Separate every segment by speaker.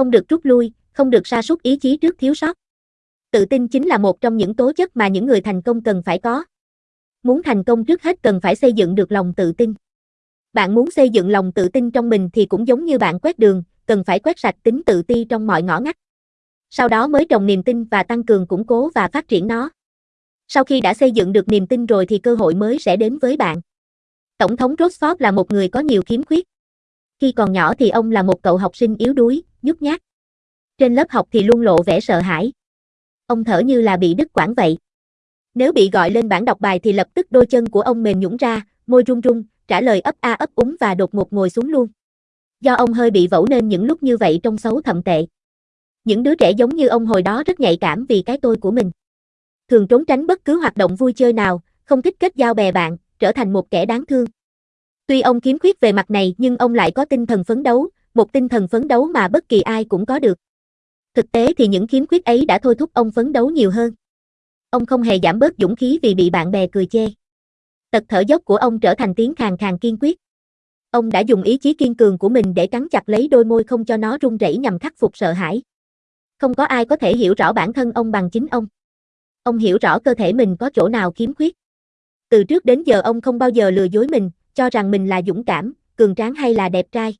Speaker 1: không được rút lui, không được sa sút ý chí trước thiếu sót. Tự tin chính là một trong những tố chất mà những người thành công cần phải có. Muốn thành công trước hết cần phải xây dựng được lòng tự tin. Bạn muốn xây dựng lòng tự tin trong mình thì cũng giống như bạn quét đường, cần phải quét sạch tính tự ti trong mọi ngõ ngách. Sau đó mới trồng niềm tin và tăng cường củng cố và phát triển nó. Sau khi đã xây dựng được niềm tin rồi thì cơ hội mới sẽ đến với bạn. Tổng thống Roosevelt là một người có nhiều khiếm khuyết. Khi còn nhỏ thì ông là một cậu học sinh yếu đuối, nhút nhát. Trên lớp học thì luôn lộ vẻ sợ hãi. Ông thở như là bị đứt quãng vậy. Nếu bị gọi lên bảng đọc bài thì lập tức đôi chân của ông mềm nhũn ra, môi run run, trả lời ấp a ấp úng và đột ngột ngồi xuống luôn. Do ông hơi bị vẩu nên những lúc như vậy trông xấu thậm tệ. Những đứa trẻ giống như ông hồi đó rất nhạy cảm vì cái tôi của mình. Thường trốn tránh bất cứ hoạt động vui chơi nào, không thích kết giao bè bạn, trở thành một kẻ đáng thương. Tuy ông kiếm khuyết về mặt này nhưng ông lại có tinh thần phấn đấu, một tinh thần phấn đấu mà bất kỳ ai cũng có được. Thực tế thì những kiếm khuyết ấy đã thôi thúc ông phấn đấu nhiều hơn. Ông không hề giảm bớt dũng khí vì bị bạn bè cười chê. Tật thở dốc của ông trở thành tiếng khàn khàn kiên quyết. Ông đã dùng ý chí kiên cường của mình để cắn chặt lấy đôi môi không cho nó run rẩy nhằm khắc phục sợ hãi. Không có ai có thể hiểu rõ bản thân ông bằng chính ông. Ông hiểu rõ cơ thể mình có chỗ nào khiếm khuyết. Từ trước đến giờ ông không bao giờ lừa dối mình, cho rằng mình là dũng cảm, cường tráng hay là đẹp trai.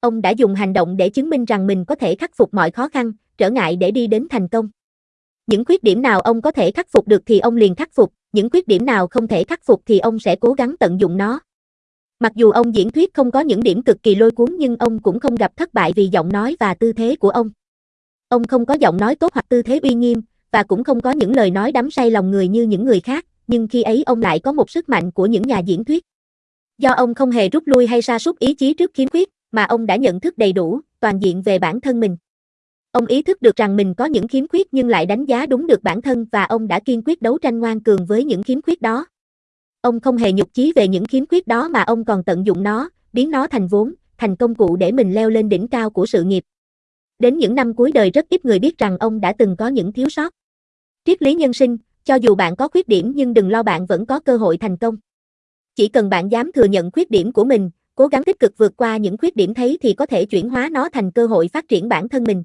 Speaker 1: Ông đã dùng hành động để chứng minh rằng mình có thể khắc phục mọi khó khăn, trở ngại để đi đến thành công. Những khuyết điểm nào ông có thể khắc phục được thì ông liền khắc phục, những khuyết điểm nào không thể khắc phục thì ông sẽ cố gắng tận dụng nó. Mặc dù ông diễn thuyết không có những điểm cực kỳ lôi cuốn nhưng ông cũng không gặp thất bại vì giọng nói và tư thế của ông. Ông không có giọng nói tốt hoặc tư thế uy nghiêm, và cũng không có những lời nói đắm say lòng người như những người khác, nhưng khi ấy ông lại có một sức mạnh của những nhà diễn thuyết. Do ông không hề rút lui hay sa sút ý chí trước khiếm khuyết, mà ông đã nhận thức đầy đủ, toàn diện về bản thân mình. Ông ý thức được rằng mình có những khiếm khuyết nhưng lại đánh giá đúng được bản thân và ông đã kiên quyết đấu tranh ngoan cường với những khiếm khuyết đó. Ông không hề nhục chí về những khiếm khuyết đó mà ông còn tận dụng nó, biến nó thành vốn, thành công cụ để mình leo lên đỉnh cao của sự nghiệp. Đến những năm cuối đời rất ít người biết rằng ông đã từng có những thiếu sót. Triết lý nhân sinh, cho dù bạn có khuyết điểm nhưng đừng lo bạn vẫn có cơ hội thành công. Chỉ cần bạn dám thừa nhận khuyết điểm của mình, cố gắng tích cực vượt qua những khuyết điểm thấy thì có thể chuyển hóa nó thành cơ hội phát triển bản thân mình.